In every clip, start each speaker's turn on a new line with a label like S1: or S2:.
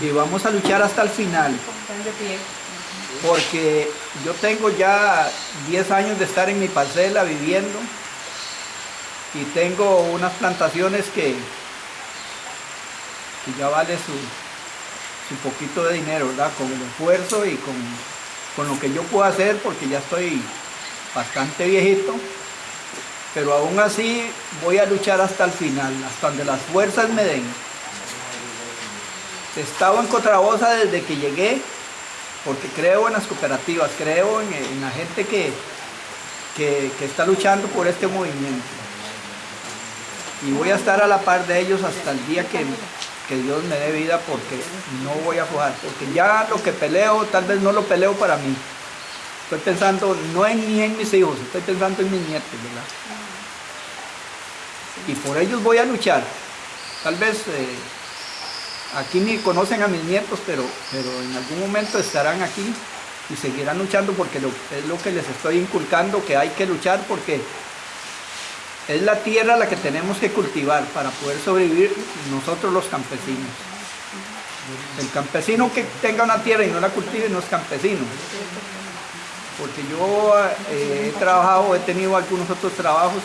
S1: y vamos a luchar hasta el final. Porque yo tengo ya 10 años de estar en mi parcela viviendo y tengo unas plantaciones que, que ya vale su, su poquito de dinero, ¿verdad? Con el esfuerzo y con, con lo que yo puedo hacer porque ya estoy bastante viejito, pero aún así voy a luchar hasta el final, hasta donde las fuerzas me den. He estado en Cotrabosa desde que llegué, porque creo en las cooperativas, creo en, la gente que, que, está luchando por este movimiento. Y voy a estar a la par de ellos hasta el día que, que Dios me dé vida, porque no voy a jugar, porque ya lo que peleo, tal vez no lo peleo para mí. Estoy pensando no en, ni en mis hijos, estoy pensando en mis nietos, ¿verdad? Y por ellos voy a luchar. Tal vez eh, aquí ni conocen a mis nietos, pero, pero en algún momento estarán aquí y seguirán luchando porque es lo que les estoy inculcando, que hay que luchar porque es la tierra la que tenemos que cultivar para poder sobrevivir nosotros los campesinos. El campesino que tenga una tierra y no la cultive no es campesino. Porque yo eh, he trabajado, he tenido algunos otros trabajos,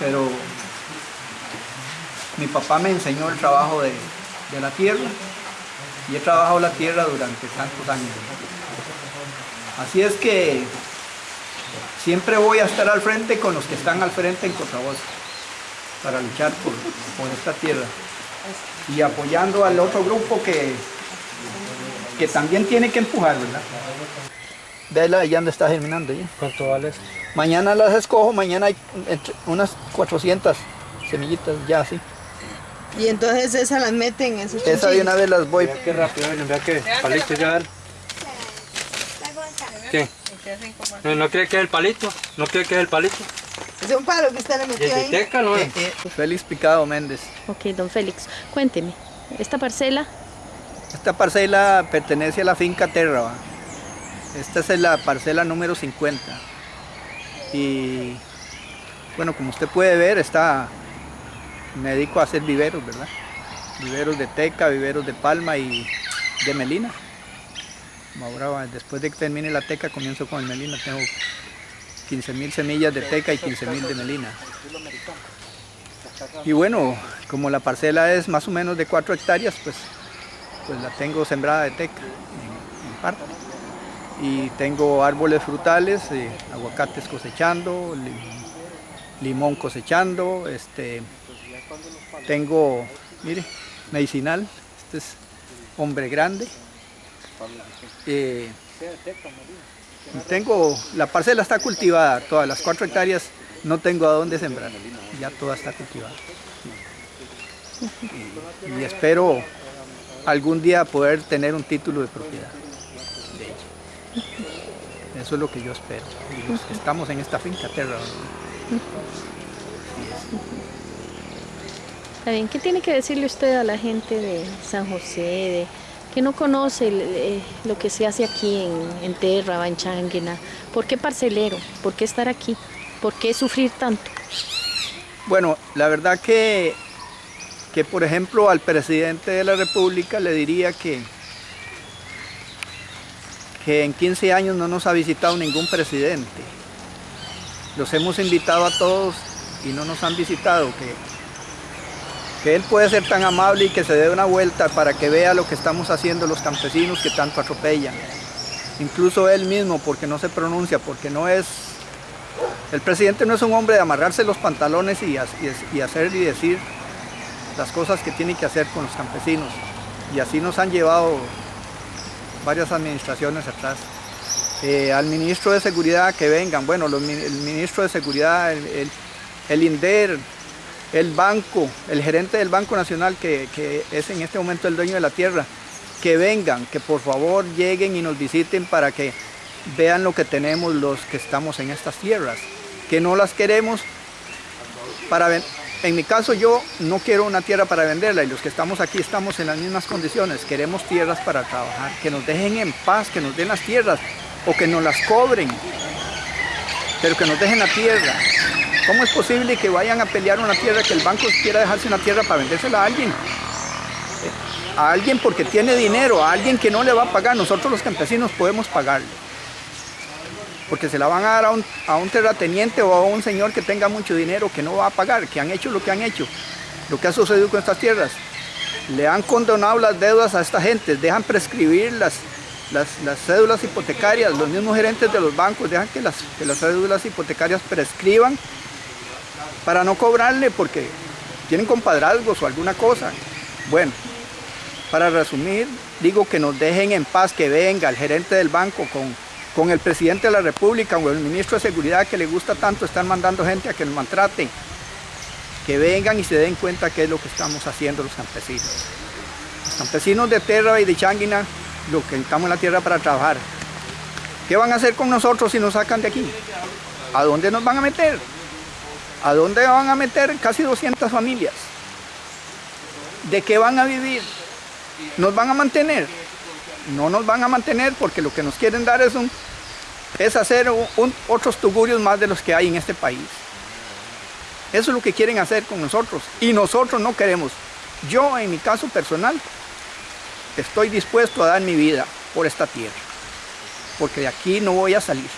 S1: pero mi papá me enseñó el trabajo de, la tierra y he trabajado la tierra durante tantos años. Así es que siempre voy a estar al frente con los que están al frente en Voz para luchar por, esta tierra y apoyando al otro grupo que, que también tiene que empujar, ¿verdad? Vela, ya donde está germinando. ¿ya?
S2: ¿Cuánto vale
S1: Mañana las escojo, mañana hay unas 400 semillitas ya así.
S3: Y entonces esas las meten en esos
S1: Esa de una vez las voy.
S2: qué rápido, vea que palito ya. ¿Qué? No, ¿No cree que es el palito? ¿No cree que es el palito?
S3: Es un palo que usted le metió ahí.
S2: Teca, ¿no? Eh,
S1: eh, Félix Picado Méndez.
S4: Ok, don Félix, cuénteme, ¿esta parcela?
S1: Esta parcela pertenece a la finca Terra. Esta es la parcela número 50. Y bueno, como usted puede ver, está, me dedico a hacer viveros, ¿verdad? Viveros de teca, viveros de palma y de melina. Ahora, después de que termine la teca, comienzo con el melina. Tengo 15.000 semillas de teca y 15.000 de melina. Y bueno, como la parcela es más o menos de 4 hectáreas, pues, pues la tengo sembrada de teca en, en parte. Y tengo árboles frutales, eh, aguacates cosechando, limón cosechando, este, tengo, mire, medicinal, este es hombre grande. Eh, tengo, la parcela está cultivada, todas las cuatro hectáreas no tengo a dónde sembrar, ya toda está cultivada. Y, espero algún día poder tener un título de propiedad Eso es lo que yo espero. estamos en esta finca tierra.
S4: Está ¿qué tiene que decirle usted a la gente de San José, de, que no conoce eh, lo que se hace aquí en, en Terra, en Changuina? ¿Por qué parcelero? ¿Por qué estar aquí? ¿Por qué sufrir tanto?
S1: Bueno, la verdad que, que por ejemplo al presidente de la República le diría que, que en 15 años no nos ha visitado ningún presidente. Los hemos invitado a todos y no nos han visitado, que él puede ser tan amable y que se dé una vuelta para que vea lo que estamos haciendo los campesinos que tanto atropellan. Incluso él mismo, porque no se pronuncia, porque no es... El presidente no es un hombre de amarrarse los pantalones y, hacer y decir las cosas que tiene que hacer con los campesinos. Y así nos han llevado varias administraciones atrás. Eh, al ministro de Seguridad que vengan, bueno, el ministro de Seguridad, el, el INDER, el banco, el gerente del Banco Nacional, que, es en este momento el dueño de la tierra, que vengan, que por favor lleguen y nos visiten para que vean lo que tenemos los que estamos en estas tierras, que no las queremos para. En mi caso yo no quiero una tierra para venderla y los que estamos aquí estamos en las mismas condiciones, queremos tierras para trabajar, que nos dejen en paz, que nos den las tierras o que nos las cobren, pero que nos dejen la tierra. ¿Cómo es posible que vayan a pelear una tierra, que el banco quiera dejarse una tierra para vendérsela a alguien? a alguien porque tiene dinero, a alguien que no le va a pagar. Nosotros los campesinos podemos pagarle. Porque se la van a dar a un, a un terrateniente o a un señor que tenga mucho dinero que no va a pagar, que han hecho lo que han hecho, lo que ha sucedido con estas tierras. Le han condonado las deudas a esta gente, dejan prescribir las, las, las cédulas hipotecarias, los mismos gerentes de los bancos dejan que las, que las cédulas hipotecarias prescriban para no cobrarle porque tienen compadrazgos o alguna cosa. Bueno, para resumir, digo que nos dejen en paz, que venga el gerente del banco con, con el presidente de la república o el ministro de seguridad que le gusta tanto estar mandando gente a que nos maltrate. Que vengan y se den cuenta qué es lo que estamos haciendo los campesinos. Los campesinos de Terra y de Changuina, lo que estamos en la tierra para trabajar. ¿Qué van a hacer con nosotros si nos sacan de aquí? ¿A dónde nos van a meter? ¿A dónde van a meter casi 200 familias? ¿De qué van a vivir? ¿Nos van a mantener? No nos van a mantener porque lo que nos quieren dar es, un, es hacer otros tugurios más de los que hay en este país. Eso es lo que quieren hacer con nosotros y nosotros no queremos. Yo en mi caso personal estoy dispuesto a dar mi vida por esta tierra porque de aquí no voy a salir.